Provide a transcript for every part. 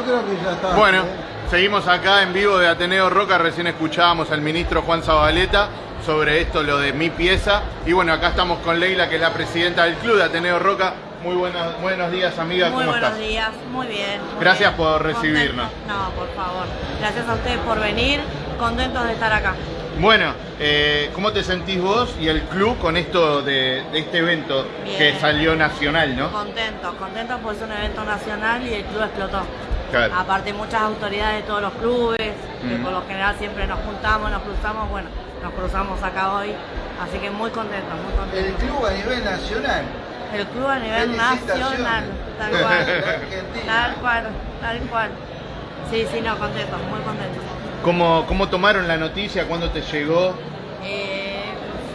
yo creo que ya está. Bueno, ¿eh? seguimos acá en vivo de Ateneo Roca. Recién escuchábamos al ministro Juan Zabaleta sobre esto, lo de mi pieza. Y bueno, acá estamos con Leila, que es la presidenta del club de Ateneo Roca. Muy buenos, buenos días, amiga. Muy ¿Cómo buenos estás? días, muy bien. muy Gracias bien. por recibirnos. Contento- No, por favor. Gracias a ustedes por venir. Contentos de estar acá. Bueno, eh, ¿cómo te sentís vos y el club con esto de, de este evento Bien. que salió nacional, no? Contentos, contentos porque es un evento nacional y el club explotó. Claro. Aparte muchas autoridades de todos los clubes, que por lo general siempre nos juntamos, nos cruzamos, bueno, nos cruzamos acá hoy. Así que muy contentos, muy El contentos. club a nivel nacional. El club a nivel nacional, tal cual. Argentina. Tal cual, tal cual. Sí, sí, no, contentos, muy contentos. ¿Cómo, ¿Cómo tomaron la noticia? ¿Cuándo te llegó? Eh,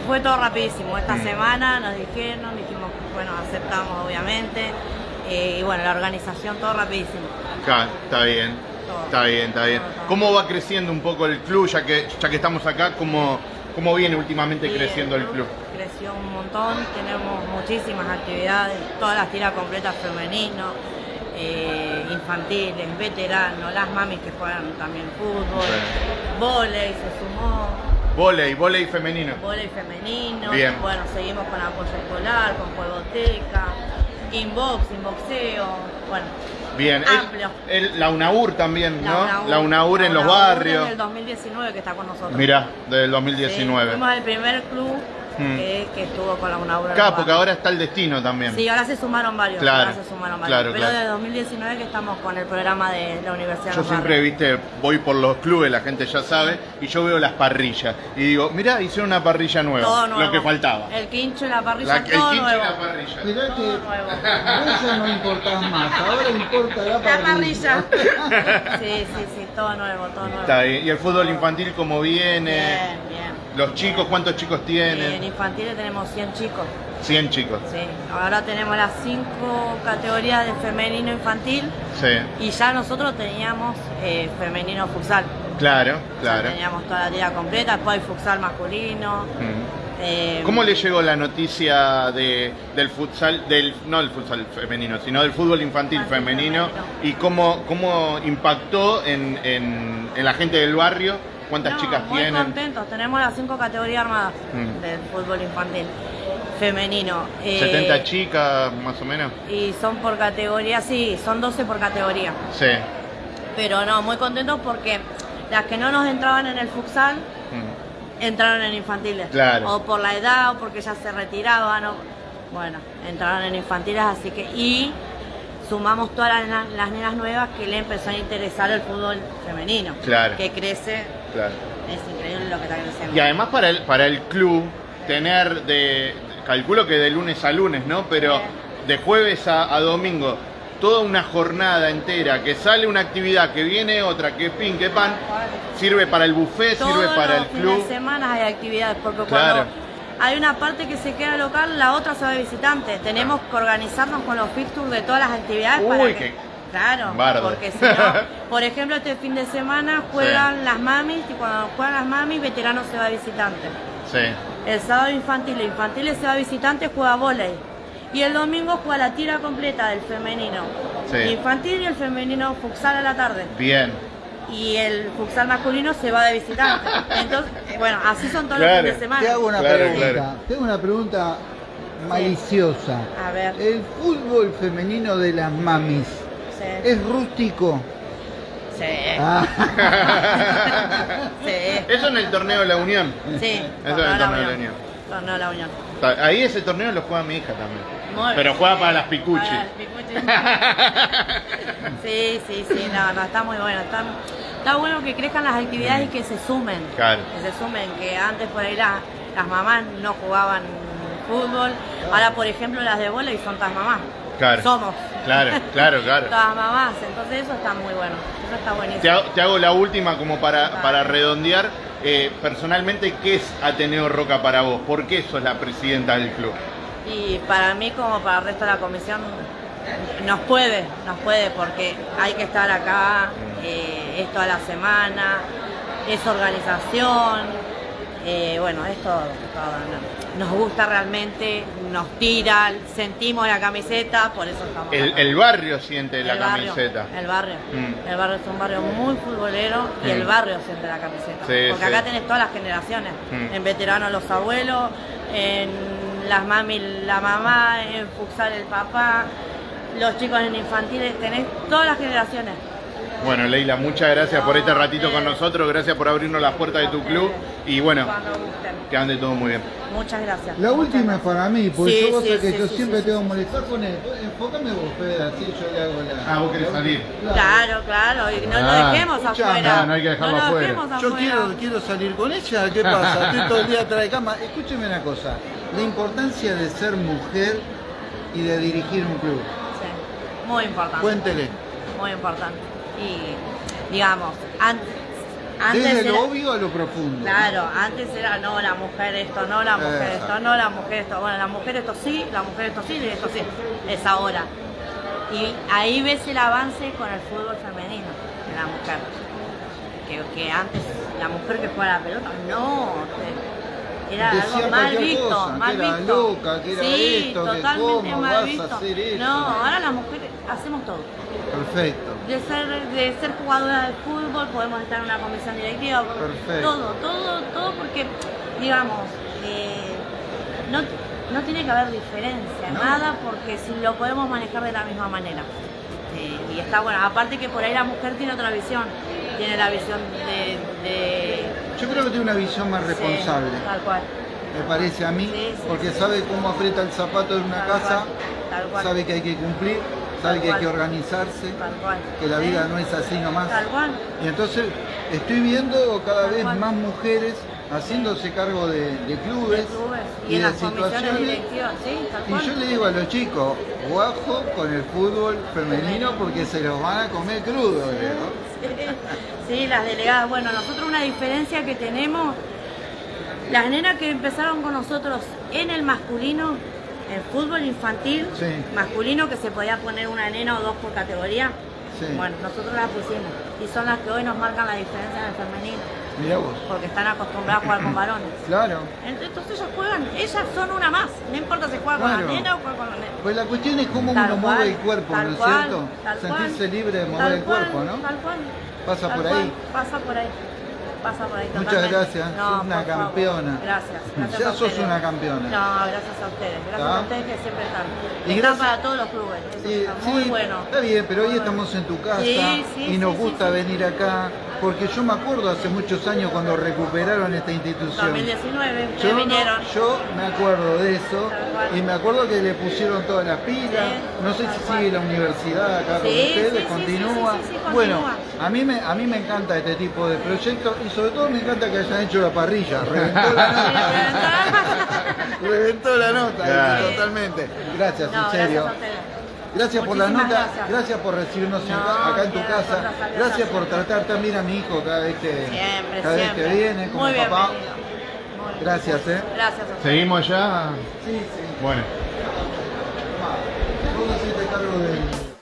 fue todo rapidísimo. Esta Mm. semana nos dijeron, dijimos, bueno, aceptamos obviamente. Eh, y bueno, la organización todo rapidísimo. Está bien. Todo. Está bien, está bien. Todo, todo. ¿Cómo va creciendo un poco el club, ya que, ya que estamos acá? ¿Cómo, cómo viene últimamente creciendo el club? Creció un montón, tenemos muchísimas actividades, todas las tiras completas femenino, eh, infantiles, veteranos, las mamis que juegan también fútbol, volei se sumó, Volei, volei femenino. volei femenino, Bien. bueno, seguimos con apoyo escolar, con juegoteca, inbox, inboxeo, bueno, Bien. El- Amplio. el- la UNAUR también, ¿no? UNAUR, la UNAUR en la los UNAUR barrios. Desde el 2019 que está con nosotros. Mirá, del Sí, 2019. fuimos el primer club Mm. que, que estuvo con la UNAUR. en Claro, porque ahora está el destino también. Sí, ahora se sumaron varios. Claro, ahora se sumaron varios. claro, Pero claro. desde 2019 que estamos con el programa de la Universidad de Yo los siempre, viste, voy por los clubes, la gente ya sabe, y yo veo las parrillas. Y digo, mirá, hicieron una parrilla nueva. Todo nuevo. Lo que faltaba. El quincho y la parrilla, La- el todo quincho y nuevo. la parrilla. Mirá que Todo nuevo. vos ya no importás más, ahora importa la La parrilla. parrilla. sí, sí, sí, todo nuevo, todo nuevo. Está bien. ¿Y el fútbol infantil cómo viene? Bien, bien. Los chicos, ¿cuántos chicos En tienen? infantiles tenemos 100 chicos. 100 chicos. Sí. Ahora tenemos las cinco categorías de femenino infantil Sí, y ya nosotros teníamos eh, femenino futsal. claro, claro. teníamos toda la tira completa, después hay futsal masculino. Mm. eh, ¿Cómo le llegó la noticia de, del futsal, del, no del futsal femenino, sino del fútbol infantil Infantil femenino? femenino. ¿Y cómo, cómo impactó en, en- en la gente del barrio? ¿Cuántas No, chicas muy tienen? contentos, tenemos las cinco categorías armadas Mm. del fútbol infantil femenino. Eh, 70 chicas, más o menos. Y son por categoría, sí, son 12 por categoría. Sí. Pero no, muy contentos porque las que no nos entraban en el futsal Mm. entraron en infantiles. Claro. O por la edad o porque ya se retiraban. o- bueno, entraron en infantiles, así que. Y sumamos todas las, las nenas nuevas que le empezó a interesar el fútbol femenino. Claro. Que crece, Claro. es increíble lo que está creciendo. Y además para el, para el club tener de, calculo que de lunes a lunes, ¿no? Pero de jueves a, a domingo, toda una jornada entera, que sale una actividad, que viene otra, que pin, que pan, sirve para el buffet, Todos sirve para el los fines club. de semana hay actividades, porque Claro. cuando hay una parte que se queda local, la otra se va de visitante. Tenemos que organizarnos con los fixtures de todas las actividades Uy, para que... qué Claro, bardo. porque si no, por ejemplo, este fin de semana juegan las mamis y cuando juegan las mamis, veterano se va visitante. Sí, El sábado infantil, infantil se va visitante, juega volei. Y el domingo juega la tira completa del femenino. Sí. Infantil y el femenino futsal a la tarde bien. y el futsal masculino se va de visitante. Entonces, bueno, así son todos Claro. los fines de semana. Te hago una Claro, pregunta, claro. tengo una pregunta maliciosa. A ver, El fútbol femenino de las mamis, sí, ¿es rústico? sí, Ah, sí, Eso en el torneo de la Unión. sí, Eso es el torneo de la Unión. Torneo de la Unión. Ahí ese torneo lo juega mi hija también. Muy Pero bien. juega para las picuchis. Para las picuchis. Sí, sí, sí, no, no, está muy bueno. Está, está bueno que crezcan las actividades y que se sumen. Claro. Que se sumen, que antes por ahí la- las mamás no jugaban fútbol. Ahora, por ejemplo, las de y son todas mamás. Claro. Somos. Claro, claro, claro. Todas mamás. Entonces eso está muy bueno. Eso está buenísimo. Te hago, te hago la última como para, para redondear. Eh, personalmente, ¿qué es Ateneo Roca para vos? ¿Por qué sos la presidenta del club? Y para mí, como para el resto de la comisión, nos puede, nos puede, porque hay que estar acá, eh, es toda la semana, es organización, Eh, bueno, es todo, todo, ¿no? Nos gusta realmente, nos tira, sentimos la camiseta, por eso estamos El, acá. el barrio siente la barrio, camiseta. El barrio. Mm. El barrio es un barrio muy futbolero y Mm. el barrio siente la camiseta. Sí, Porque sí. acá tenés todas las generaciones. Mm. En veteranos los abuelos, en las mami la mamá, en futsal el papá, los chicos en infantiles, tenés todas las generaciones. Bueno, Leila, muchas gracias por este No, ratito con nosotros, gracias por abrirnos las puertas de tu club y bueno, que ande todo muy bien. Muchas gracias. La última es para mí, porque Sí, yo vos sí, sabés que sí, yo sí, siempre sí, tengo que sí. molestar con él. Enfócame vos, Fede, así yo le hago la... Ah, vos querés salir. Claro, claro, y no Ah, lo dejemos escuchame. afuera. Ah, no hay que dejarlo no lo afuera. dejemos Yo afuera. quiero, quiero salir con ella, ¿qué pasa? Estoy todo el día atrás de cama. Escúcheme una cosa, la importancia de ser mujer y de dirigir un club. Sí, muy importante. Cuéntele. Muy importante. Y digamos, an- antes Desde era- lo obvio a lo profundo. Claro, antes era no, la mujer esto, no, la mujer esto, no, la mujer esto. Bueno, la mujer esto sí, la mujer esto sí, y esto sí. Es ahora. Y ahí ves el avance con el fútbol femenino de la mujer. Que, que antes la mujer que juega la pelota, no. te- Era algo mal visto, cosa, que mal era visto. loca, que era sí, esto, que totalmente cómo mal vas a visto. hacer esto. No, ahora las mujeres hacemos todo Perfecto. de ser, de ser jugadora de fútbol, podemos estar en una comisión directiva, Perfecto. todo, todo, todo porque, digamos, eh, no, no tiene que haber diferencia, No. nada, porque si lo podemos manejar de la misma manera. Eh, y está bueno, aparte que por ahí la mujer tiene otra visión, tiene la visión de... de- Yo creo que tiene una visión más sí, responsable, tal cual. me parece a mí, Sí, sí, porque sabe cómo aprieta el zapato en una Tal casa, cual, tal cual. sabe que hay que cumplir, sabe Tal que hay que organizarse, que la vida no es así nomás. Tal cual. Y entonces estoy viendo cada vez más mujeres haciéndose cargo de, de clubes De clubes y, en de las comisiones situaciones. directivas, sí, Y yo le digo a los chicos, guajo con el fútbol femenino porque se los van a comer crudo. digo. Sí, las delegadas. Bueno, nosotros una diferencia que tenemos, las nenas que empezaron con nosotros en el masculino, en fútbol infantil, Sí. masculino que se podía poner una nena o dos por categoría, Sí. bueno, nosotros las pusimos y son las que hoy nos marcan la diferencia en el femenino, vos. porque están acostumbradas a jugar con varones. Claro. Entonces ellas juegan, ellas son una más, no importa si juegan con Claro. la nena o juegan con la nena. Pues la cuestión es cómo Tal uno cual, mueve el cuerpo, ¿no es cierto? Sentirse cual, libre de mover el cuerpo, ¿no? Tal cual. Pasa Tal por ahí. Pasa por ahí. Pasa por ahí. Muchas gracias, sos una favor. campeona. Gracias. gracias Ya a sos una campeona. No, gracias a ustedes. Gracias a ustedes que siempre están. Y están gracias- para todos los clubes. Eso está muy sí, bueno. está bien, pero hoy estamos en tu casa Sí, sí, y nos gusta venir acá, porque yo me acuerdo hace muchos años cuando recuperaron esta institución. 2019, ustedes Yo, no- vinieron. yo me acuerdo de eso y me acuerdo que le pusieron todas las pilas. Sí, no sé si cual. sigue la universidad acá con Sí, ustedes, sí, sí, continúa. sí, sí, sí, sí, bueno, continúa. a mí, me, a mí me encanta este tipo de proyectos y sobre todo me encanta que hayan hecho la parrilla. Reventó la nota. Reventó la nota, Claro. totalmente. Gracias, No, en serio. gracias Gracias por la nota, gracias, por recibirnos acá en tu casa. Gracias por tratar también a mi hijo cada vez que, cada. Vez que viene como Muy papá. Gracias, ¿eh? Gracias. A ¿Seguimos allá. Sí, sí. Bueno. Cargo de...